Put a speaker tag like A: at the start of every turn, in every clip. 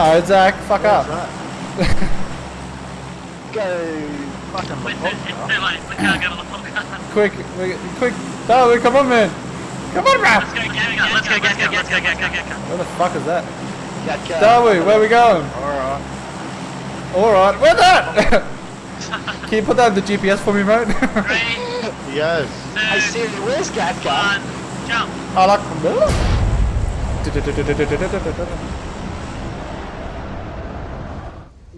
A: No, Zach, fuck up.
B: Go fucking
C: Wait, it's too late. We can't go to the.
A: Quick, quick. Darwin, come on, man. Come on, bro.
C: Let's go, get. Let's go, get go, get go, get go, get.
A: Where the fuck is that?
B: Cat cat.
A: Darwin, where we going?
B: Alright.
A: Alright, where's that? Can you put that in the GPS for me, mate?
C: Three,
B: Yes.
C: two,
B: I see it. Where's cat cat?
C: one, jump.
A: I like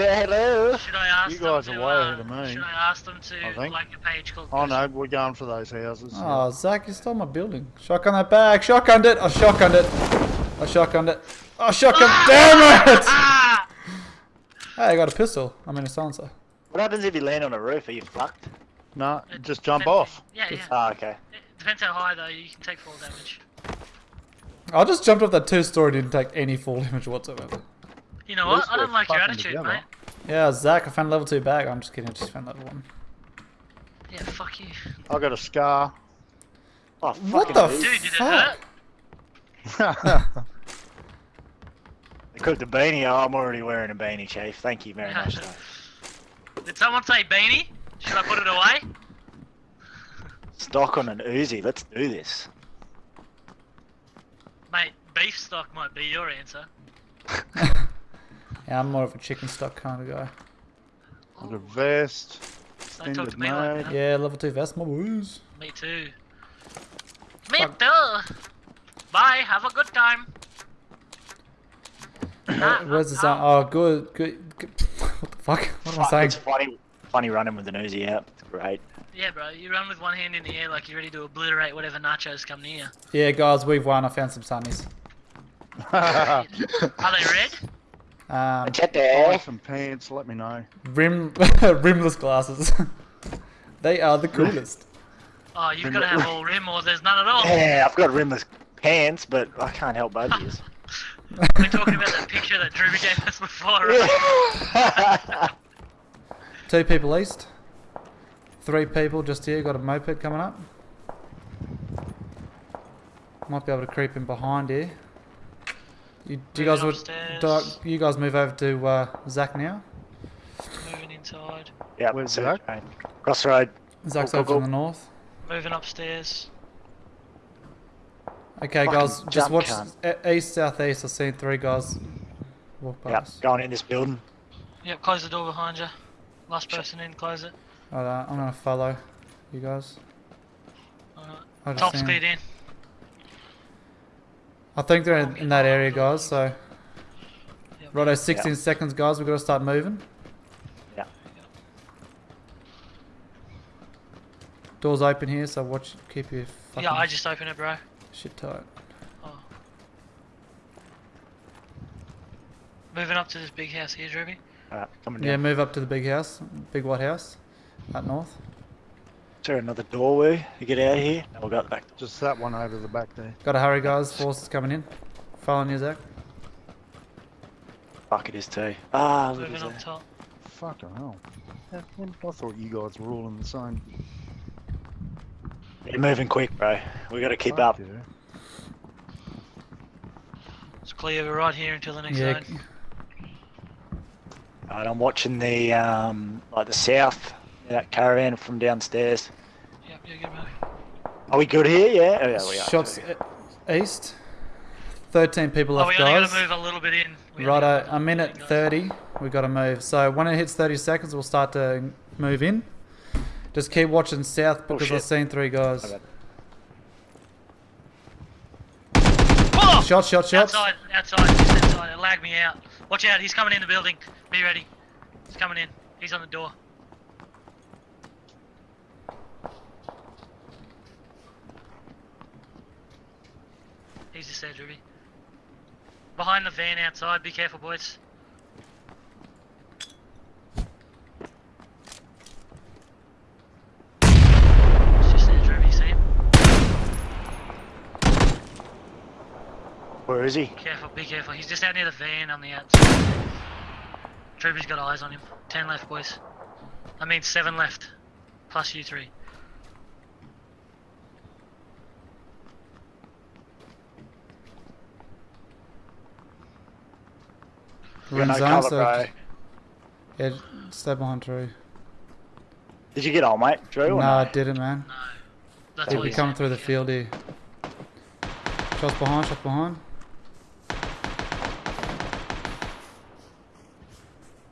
B: Hello.
C: Should I ask
B: You
C: them
B: guys
C: to,
B: are way
C: uh,
B: ahead of me.
C: Should I ask them to like a page called?
B: Oh no, we're going for those houses.
A: Oh, Zach, you stole my building. Shotgun that bag. Shotgunned it. I shotgunned it. I shotgunned it. I shotgunned. Damn it!
C: Ah!
A: Hey, I got a pistol. I mean a silencer.
D: What happens if you land on a roof? Are you fucked?
B: No,
C: It
B: just jump
C: depends-
B: off.
C: Yeah, yeah.
D: Oh, okay.
C: It depends how high though. You can take fall damage.
A: I just jumped off that two-story. Didn't take any fall damage whatsoever.
C: You know what? I don't like your attitude,
B: together.
C: mate.
A: Yeah, Zach, I found level two bag. I'm just kidding. I just found level one.
C: Yeah, fuck you.
B: I got a scar.
D: Oh,
A: What
D: fucking
A: the
D: dude.
C: Dude, did it
A: fuck?
C: hurt?
D: They cooked a beanie. Oh, I'm already wearing a beanie, Chief. Thank you very much. though.
C: Did someone say beanie? Should I put it away?
D: Stock on an Uzi. Let's do this.
C: Mate, beef stock might be your answer.
A: Yeah, I'm more of a chicken stock kind of guy.
B: Got a vest.
C: Don't
B: Extended
C: me like
A: Yeah, level two vest, my boys.
C: Me too. Me
A: Fuck.
C: too. Bye. Have a good time.
A: Uh, ah, where's the ah, sound? Ah. Oh, good, good. good. What the fuck? What am I saying?
D: It's funny, funny running with an Uzi out. It's great.
C: Yeah, bro. You run with one hand in the air like you're ready to obliterate whatever nachos come near.
A: Yeah, guys, we've won. I found some sunnies.
C: Are they red?
A: Um,
B: Buy
D: Machete.
B: some pants. Let me know.
A: rim, rimless glasses. they are the coolest.
C: Oh, you've got to have all rim or there's none at all.
D: Yeah, I've got rimless pants, but I can't help both of you.
C: We're talking about that picture that Drew gave us before, right?
A: Two people east. Three people just here. Got a moped coming up. Might be able to creep in behind here. You, do you guys would, do you guys move over to uh, Zach now?
C: Moving inside.
D: Yep,
B: Where's
D: so-
B: Zach?
D: right. Crossroad.
A: Zach's over
D: go,
A: to the north.
C: Moving upstairs.
A: Okay,
D: Fucking
A: guys, just watch
D: cunt.
A: e- east, southeast. I've seen three guys walk
D: Yep,
A: past.
D: going in this building.
C: Yep, close the door behind you. Last person in, close it.
A: Alright, I'm gonna follow you guys.
C: Alright.
A: I
C: Top's cleared in.
A: I think they're in, in that area, guys. So,
C: Yep.
A: righto, 16 seconds, guys. We've got to start moving.
D: Yeah.
A: Doors open here, so watch. Keep your fucking
C: Yeah, I just opened it, bro.
A: shit tight.
C: Oh. Moving up to this big house here, Druby.
D: Uh, Alright, coming down.
A: Yeah, move up to the big house, big white house, up north.
D: Is there another doorway to get out of here? No, we'll go out the back. door.
B: Just that one over the back there.
A: Got to hurry, guys. Force is coming in. Following you, Zach.
D: Fuck, it is too. Ah, look
C: Moving
D: at that.
C: top.
B: Fucking hell. I thought you guys were all in the same.
D: You're moving quick, bro. We gotta keep
B: Fuck
D: up.
B: yeah.
C: It's clear right here until the next
A: Yeah.
C: zone.
D: Alright, I'm watching the um, like the south, that caravan from downstairs.
C: Yep, you're good, mate.
D: Are we good here? Yeah. Oh, yeah, we are.
A: Shots e- east. 13 people
C: Oh,
A: left,
C: we only
A: guys.
C: gotta move a little bit in. We only
A: Righto, a minute 30. We've got to move. So when it hits 30 seconds, we'll start to move in. Just keep watching south oh, because I've seen three guys.
D: Okay.
C: Oh!
A: Shots, shots, shots.
C: Outside, outside, just outside. It lagged me out. Watch out, he's coming in the building. Be ready. He's coming in. He's on the door. He's just there, Ruby. Behind the van outside. Be careful, boys. Just there, See him?
D: Where is he?
C: Careful, be careful. He's just out near the van on the outside. Trooper's got eyes on him. Ten left, boys. I mean, seven left. Plus you three.
A: We're
D: Got
A: in
D: no
A: zone,
D: cover,
A: so
D: bro.
A: yeah, stay behind Drew.
D: Did you get all, mate? Drew?
A: No,
D: or
A: I didn't, man.
C: No. That's
A: He'll
C: what
A: be
C: he
A: coming
C: said.
A: through the field here. Shots behind, shots behind.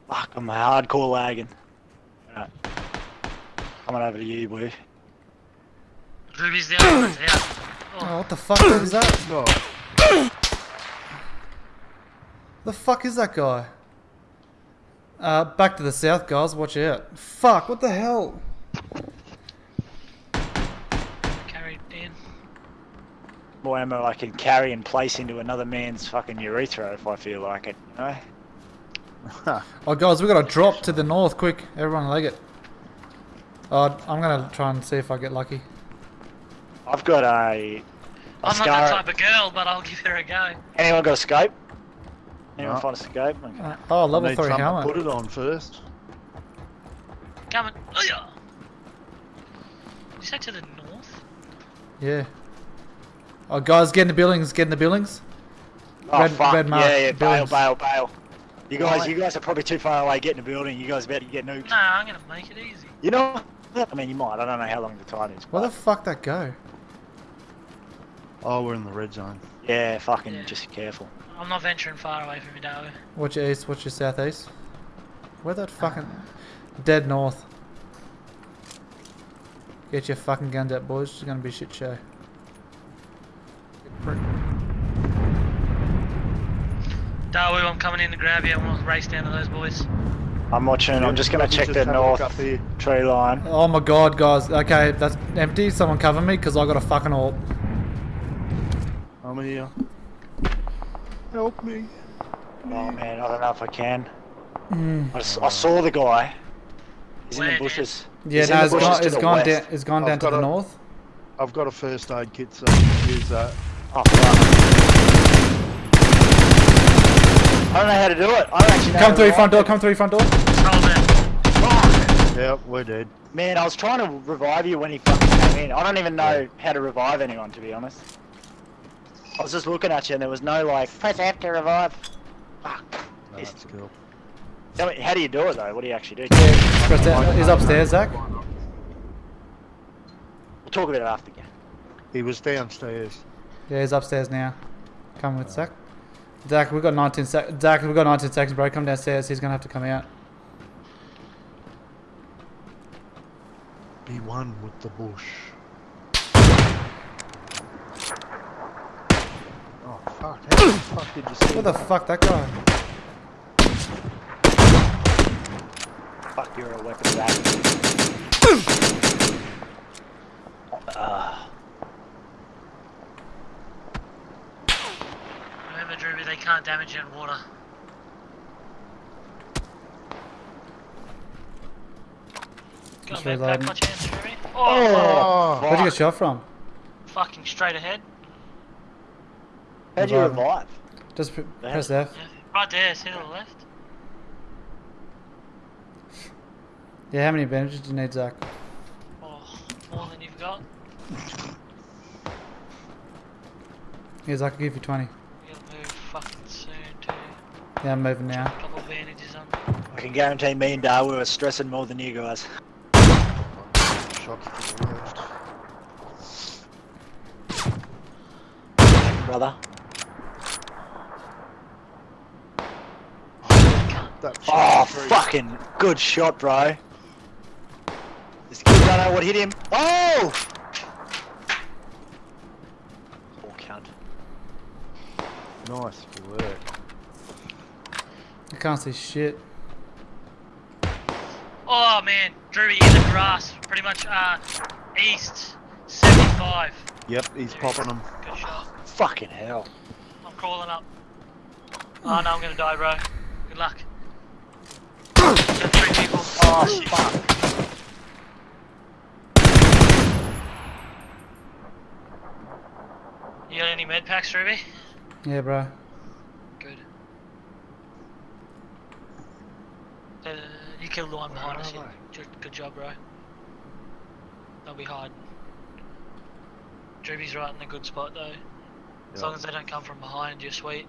D: Fuck, I'm hardcore lagging. Alright. Coming over to you, boy.
C: Ruby's the other one's out.
A: Oh,
C: Oh,
A: what the fuck is that?
B: Oh,
A: The fuck is that guy? Uh, back to the south, guys. Watch out. Fuck, what the hell?
C: carried in.
D: More ammo I can carry and place into another man's fucking urethra if I feel like it, you know?
A: Oh, guys, we got a drop to the north. Quick, everyone leg it. Oh, I'm gonna try and see if I get lucky.
D: I've got a. a
C: I'm not that type of girl, but I'll give her a go.
D: Anyone got a scope? Anyone
B: No.
D: find a scope? Okay.
A: Uh, oh, level
B: need
A: 3
B: something to
A: helmet.
B: Put it on first.
C: Coming. Oh, yeah. Did you say to the north?
A: Yeah. Oh, guys, get in the buildings. Get in the buildings.
D: Oh
A: Red-
D: fuck!
A: red mark,
D: yeah, yeah, bail,
A: buildings.
D: bail, bail. You guys,
B: Right.
D: you guys are probably too far away. Get in the building. You guys about to get nuked.
C: No, I'm gonna make it easy.
D: You know? I mean, you might. I don't know how long the time is.
A: Where the fuck that go?
B: Oh, we're in the red zone.
D: yeah, fucking
C: Yeah.
D: just careful.
C: I'm not venturing far away from you, Darwin.
A: Watch your east, watch your southeast. Where that uh, fucking... Dead north. Get your fucking guns out, boys. It's gonna be a shit show.
C: Darwin, I'm coming in to grab you. and we'll race down to those boys.
D: I'm watching. I'm just gonna check
B: just
D: the
B: have a look
D: north
B: up
D: tree line.
A: Oh my god, guys. Okay, that's empty. Someone cover me, because I got a fucking ult.
B: I'm here. Help me.
D: Oh man, I don't know if I can.
A: Mm.
D: I, s- I saw the guy. He's in the
C: Dan?
D: bushes.
A: Yeah,
D: He's
A: no, it's,
D: bushes
A: gone, it's, gone down, it's gone
B: I've
A: down to the
B: a-
A: north.
B: I've got a first aid kit, so use that.
D: Oh fuck. I don't know how to do it. I don't actually know.
A: Come through your front door, come through your front door.
C: Hold it.
D: Fuck.
B: Yep, we're dead.
D: Man, I was trying to revive you when he fucking came in. I don't even know how to revive anyone, to be honest. I was just looking at you and there was no like, press F to revive. Fuck.
B: No,
D: Yes.
B: That's cool.
D: Tell me, how do you do it though? What do you actually do?
A: Press that. He's upstairs, Zach.
D: We'll talk about it after. Yeah.
B: He was downstairs.
A: Yeah, he's upstairs now. Come with Zach. Zach, we've got 19 sec. Zach, we've got 19 seconds, bro. Come downstairs. He's gonna have to come out.
B: Be one with the bush. Fuck! The fuck did you see?
A: What the fuck, that guy?
D: Fuck, you're a weapon of that. Uh,
C: Remember, Druby, they can't damage you in water. Got
A: Just
C: a med
A: reloading.
C: pack on hands, Oh,
B: Oh,
A: Where'd you get
D: fuck.
A: shot from?
C: fucking straight ahead.
D: How'd you
A: Reviving.
D: revive?
A: Just pr- press F.
C: Right there, see to the left.
A: Yeah, how many bandages do you need, Zach?
C: Oh, more than you've got.
A: Yeah, Zach, I'll give you 20.
C: You gotta move fucking soon too.
A: Yeah, I'm moving now.
C: Couple bandages on.
D: I can guarantee me and Dar were stressing more than you guys.
B: shots to the left.
D: Brother.
B: That
D: Oh,
B: shot
D: fucking good shot, bro. This kid don't know what hit him. Oh! Poor cunt.
B: Nice work.
A: I can't see shit.
C: Oh man, Druby in the grass, pretty much uh, east 75.
B: Yep, he's popping them.
C: Good shot.
D: Fucking hell.
C: I'm crawling up. Oh no, I'm gonna die, bro. Good luck. There's three people.
D: Oh, fuck.
C: You got any med packs, Ruby?
A: Yeah, bro.
C: Good. Uh, you killed the one behind us.
B: Where
C: yeah.
B: are
C: Good, good job, bro. They'll be hiding. Druby's right in a good spot though. As
B: Yeah.
C: long as they don't come from behind, you're sweet.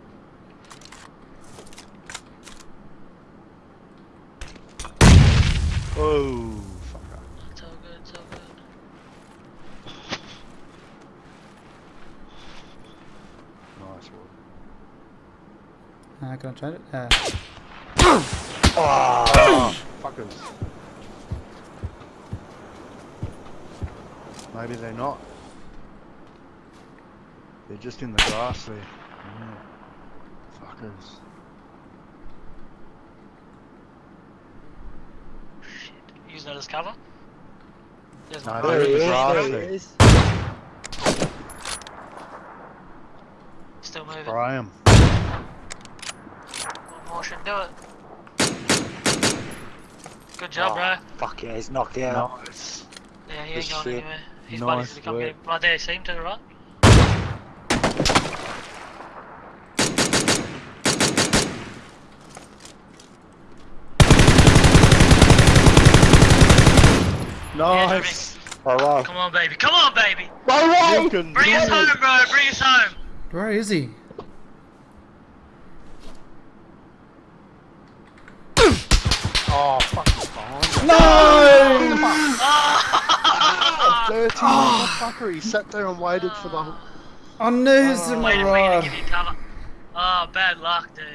B: Oh, fucker.
C: It's all good, it's all good.
B: Nice one.
A: Uh, can I try it? Uh,
B: Oh, fuckers. Maybe they're not. They're just in the grass there. Yeah. Fuckers.
C: Shit. Using that cover? There's
B: No,
C: my
B: they're in the grass
D: there he
B: there.
D: is.
C: Still moving.
B: Spray 'em.
C: One more should do it. Good job,
D: Oh,
C: bro.
D: Fuck yeah, he's knocked out.
B: Nice.
C: Yeah, he ain't going
D: shit.
C: anywhere. His
B: Nice
C: buddies to come
B: work.
C: get him. Right there, see him to the right?
B: Nice.
D: Alright.
C: Come on, baby. Come on, baby.
D: Go
B: You
C: Bring
B: do
C: us home, bro. Bring us home.
A: where is he?
B: Oh, fuck. he's behind us.
A: No!
C: Ah!
B: Dirty motherfucker. He sat there and waited for the.
A: I knew he's in my
C: Waiting to
A: rod.
C: cover. Oh, bad luck, dude.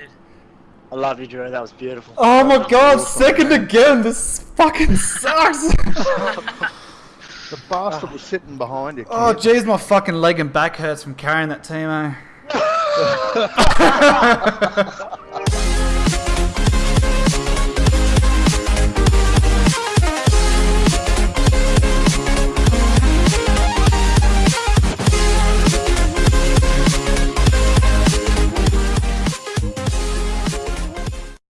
D: I love you, Drew. That was beautiful.
A: Oh my god,
B: awesome,
A: second again! This fucking sucks!
B: The bastard was sitting behind you.
A: oh jeez, my fucking leg and back hurts from carrying that team, eh?